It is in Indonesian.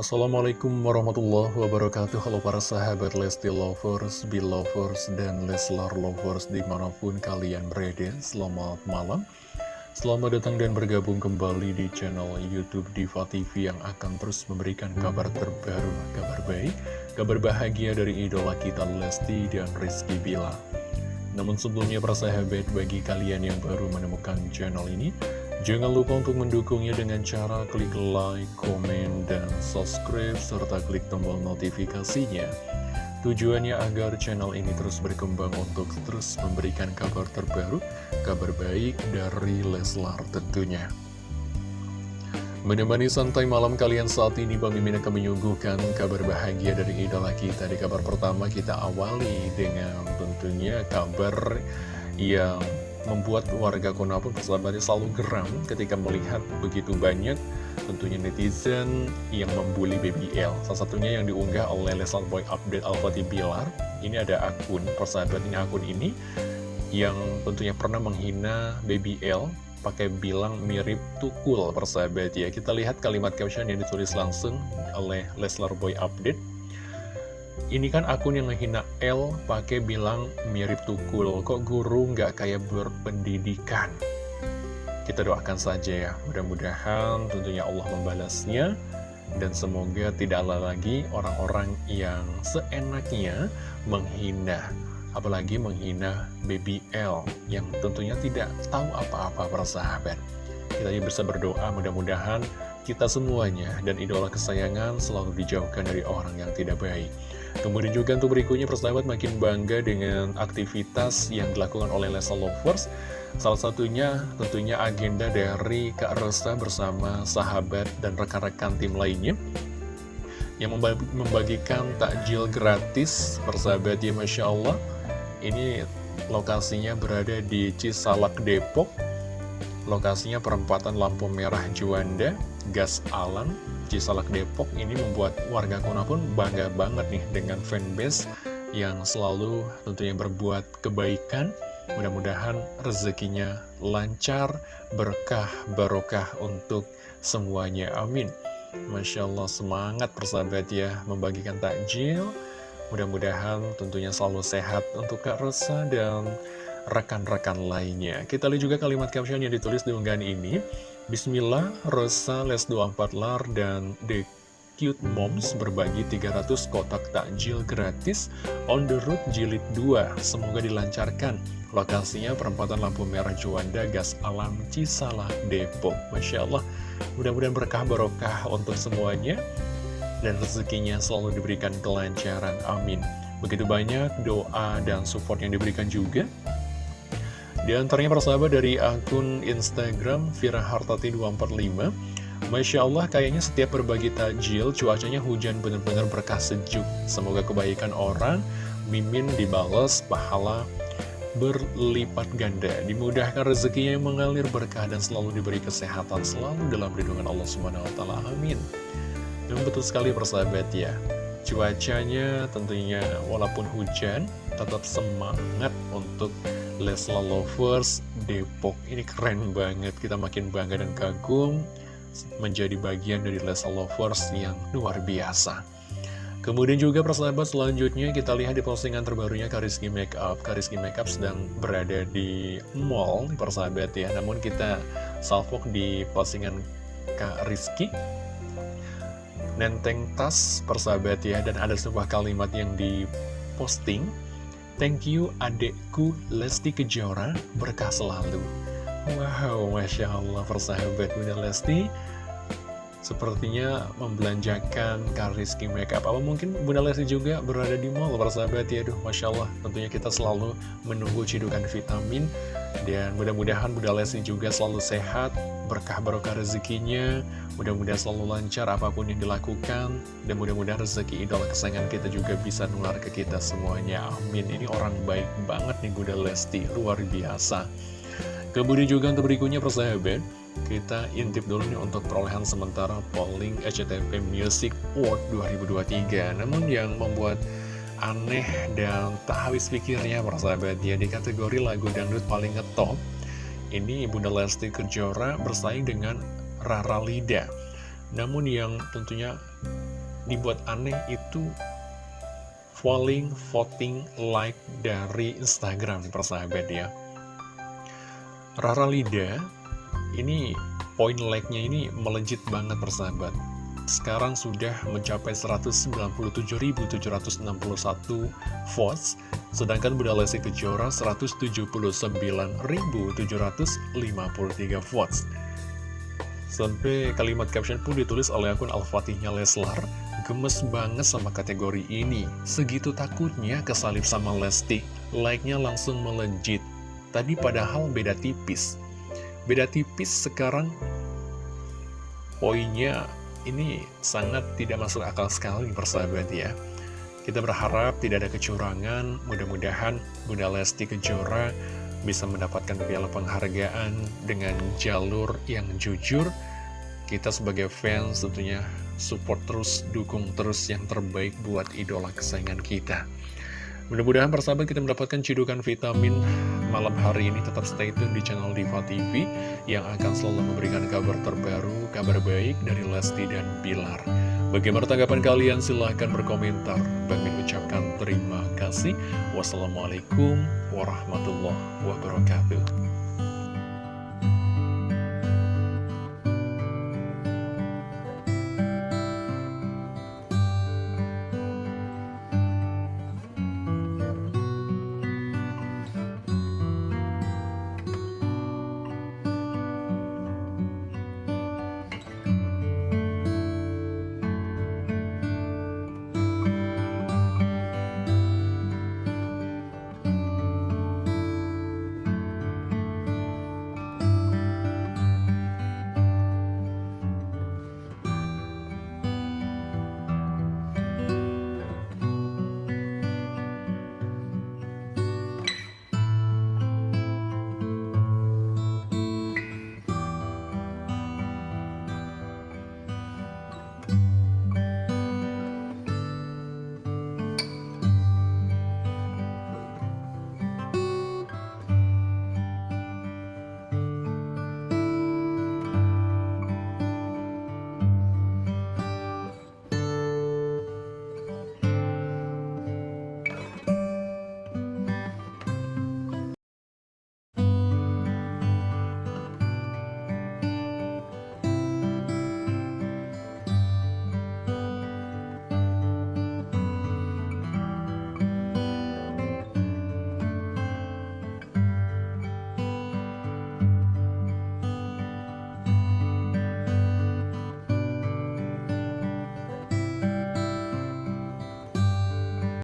Assalamualaikum warahmatullahi wabarakatuh. Halo para sahabat Lesti Lovers, Belovers, dan Leslar Lovers di mana pun kalian berada Selamat malam. Selamat datang dan bergabung kembali di channel Youtube Diva TV yang akan terus memberikan kabar terbaru Kabar baik, kabar bahagia dari idola kita Lesti dan Rizky Bila Namun sebelumnya para sahabat bagi kalian yang baru menemukan channel ini Jangan lupa untuk mendukungnya dengan cara klik like, komen, dan subscribe, serta klik tombol notifikasinya. Tujuannya agar channel ini terus berkembang untuk terus memberikan kabar terbaru, kabar baik dari Leslar tentunya. Menemani santai malam kalian saat ini, Bang Mimin akan menyuguhkan kabar bahagia dari idola kita. Di kabar pertama kita awali dengan tentunya kabar yang membuat warga Konoha pun persahabatnya selalu geram ketika melihat begitu banyak tentunya netizen yang membuli BBL. Salah satunya yang diunggah oleh Leslar Boy Update Alfati Bilar. Ini ada akun, persahabat ini akun ini yang tentunya pernah menghina BBL pakai bilang mirip tukul persahabat ya. Kita lihat kalimat caption yang ditulis langsung oleh Leslar Boy Update. Ini kan akun yang ngehina L pakai bilang mirip tukul. Kok guru nggak kayak berpendidikan? Kita doakan saja ya. Mudah-mudahan tentunya Allah membalasnya. Dan semoga tidak ada lagi orang-orang yang seenaknya menghina. Apalagi menghina BBL yang tentunya tidak tahu apa-apa persahabat. Kita bisa berdoa mudah-mudahan kita semuanya dan idola kesayangan selalu dijauhkan dari orang yang tidak baik. Kemudian juga untuk berikutnya persahabat makin bangga dengan aktivitas yang dilakukan oleh Lesa Lovers. Salah satunya tentunya agenda dari Kak Rosa bersama sahabat dan rekan-rekan tim lainnya. Yang membagikan takjil gratis persahabat ya Masya Allah. Ini lokasinya berada di Cisalak Depok. Lokasinya perempatan lampu merah Juanda, Gas Alam, Cisalak Depok ini membuat warga Kona pun bangga banget nih dengan fanbase yang selalu tentunya berbuat kebaikan. Mudah-mudahan rezekinya lancar, berkah, barokah untuk semuanya. Amin. Masya Allah semangat persahabat ya membagikan takjil. Mudah-mudahan tentunya selalu sehat untuk Kak Rosa dan rekan-rekan lainnya. Kita lihat juga kalimat caption yang ditulis di unggahan ini. Bismillah, Rosa, Les 24 Lar, dan The Cute Moms berbagi 300 kotak takjil gratis on the road jilid 2. Semoga dilancarkan. Lokasinya perempatan lampu merah Juanda, Gas Alam, Cisalah, Depok. Masya Allah, mudah-mudahan berkah barokah untuk semuanya. Dan rezekinya selalu diberikan kelancaran. Amin. Begitu banyak doa dan support yang diberikan juga di antaranya persahabat dari akun Instagram Vira Hartati 245 Masya Allah kayaknya setiap berbagi takjil cuacanya hujan benar-benar berkah sejuk. Semoga kebaikan orang Mimin dibales pahala berlipat ganda. Dimudahkan rezekinya yang mengalir berkah dan selalu diberi kesehatan Selalu dalam lindungan Allah SWT Amin. Dan betul sekali persahabat ya. Cuacanya tentunya walaupun hujan Tetap semangat untuk Lesla Lovers Depok. Ini keren banget, kita makin bangga dan kagum menjadi bagian dari Lesla Lovers yang luar biasa. Kemudian juga persahabat selanjutnya kita lihat di postingan terbarunya Kariski Makeup. Kariski Makeup sedang berada di mall persahabat ya. Namun kita salvok di postingan Kak Rizky. Nenteng tas persahabat ya. Dan ada sebuah kalimat yang diposting Thank you adekku Lesti Kejora berkah selalu. Wow, Masya Allah persahabat Bunda Lesti Sepertinya membelanjakan Kariski Makeup Apa mungkin Bunda Lesti juga berada di mall persahabat ya Aduh Masya Allah tentunya kita selalu menunggu cidukan vitamin. Dan mudah-mudahan Bunda Lesti juga selalu sehat Berkah barokah rezekinya. Mudah-mudahan selalu lancar apa pun yang dilakukan. Dan mudah-mudahan rezeki idola kesayangan kita juga bisa nular ke kita semuanya. Amin. Ini orang baik banget nih Bunda Lesti. Luar biasa. Kemudian juga untuk berikutnya persahabat Kita intip dulu nih untuk perolehan sementara polling SCTV Music Award 2023 Namun yang membuat aneh dan tak habis pikirnya persahabat ya Di kategori lagu dangdut paling ngetop Ini Bunda Lesti Kejora bersaing dengan Rara Lida Namun yang tentunya dibuat aneh itu falling voting like dari Instagram persahabat ya. Rara Lida ini poin like-nya ini melejit banget persahabat. Sekarang sudah mencapai 197.761 votes, sedangkan Bunda Lesti Kejora 179.753 votes. Sampai kalimat caption pun ditulis oleh akun Al-Fatihnya Leslar, gemes banget sama kategori ini. Segitu takutnya kesalip sama Lesti, like-nya langsung melejit. Tadi padahal beda tipis. Beda tipis sekarang poinnya ini sangat tidak masuk akal sekali persahabat ya. Kita berharap tidak ada kecurangan, mudah-mudahan Bunda Lesti Kejora bisa mendapatkan piala penghargaan dengan jalur yang jujur. Kita sebagai fans tentunya support terus, dukung terus yang terbaik buat idola kesayangan kita. Mudah-mudahan persahabat kita mendapatkan cidukan vitamin malam hari ini tetap stay tune di channel Diva TV yang akan selalu memberikan kabar terbaru, kabar baik dari Lesti dan Bilar. Bagaimana tanggapan kalian? Silahkan berkomentar. Bang Min ucapkan terima kasih. Wassalamualaikum warahmatullahi wabarakatuh.